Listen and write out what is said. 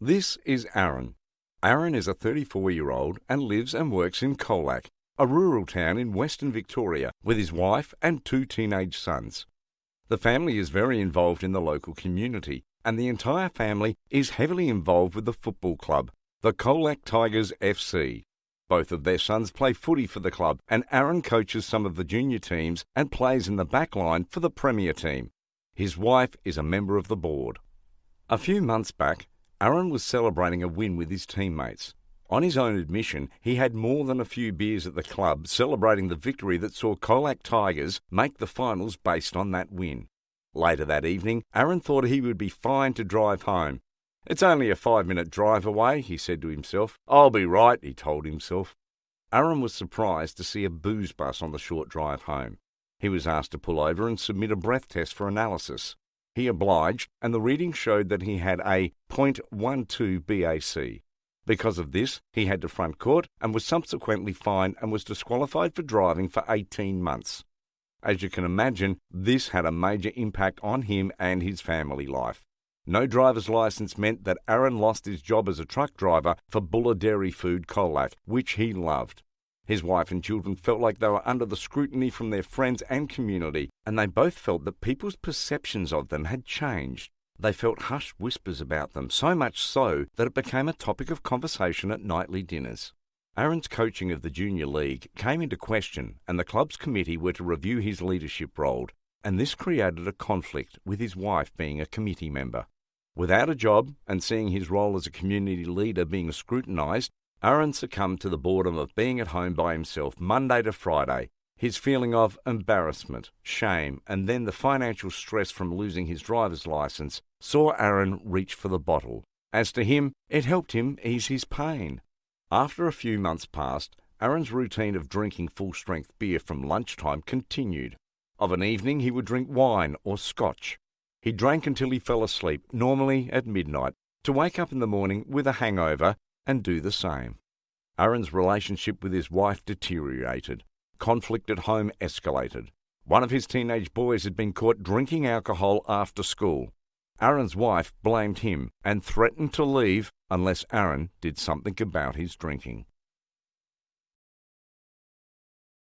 This is Aaron. Aaron is a 34 year old and lives and works in Colac, a rural town in western Victoria, with his wife and two teenage sons. The family is very involved in the local community, and the entire family is heavily involved with the football club, the Colac Tigers FC. Both of their sons play footy for the club, and Aaron coaches some of the junior teams and plays in the back line for the Premier team. His wife is a member of the board. A few months back, Aaron was celebrating a win with his teammates. On his own admission, he had more than a few beers at the club celebrating the victory that saw Colac Tigers make the finals based on that win. Later that evening, Aaron thought he would be fine to drive home. It's only a five minute drive away, he said to himself. I'll be right, he told himself. Aaron was surprised to see a booze bus on the short drive home. He was asked to pull over and submit a breath test for analysis. He obliged, and the reading showed that he had a .12 BAC. Because of this, he had to front court and was subsequently fined and was disqualified for driving for 18 months. As you can imagine, this had a major impact on him and his family life. No driver's license meant that Aaron lost his job as a truck driver for Bulla Dairy Food Colac, which he loved. His wife and children felt like they were under the scrutiny from their friends and community, and they both felt that people's perceptions of them had changed. They felt hushed whispers about them, so much so that it became a topic of conversation at nightly dinners. Aaron's coaching of the junior league came into question, and the club's committee were to review his leadership role, and this created a conflict with his wife being a committee member. Without a job and seeing his role as a community leader being scrutinised, Aaron succumbed to the boredom of being at home by himself Monday to Friday. His feeling of embarrassment, shame, and then the financial stress from losing his driver's license saw Aaron reach for the bottle. As to him, it helped him ease his pain. After a few months passed, Aaron's routine of drinking full strength beer from lunchtime continued. Of an evening, he would drink wine or scotch. He drank until he fell asleep, normally at midnight, to wake up in the morning with a hangover and do the same. Aaron's relationship with his wife deteriorated. Conflict at home escalated. One of his teenage boys had been caught drinking alcohol after school. Aaron's wife blamed him and threatened to leave unless Aaron did something about his drinking.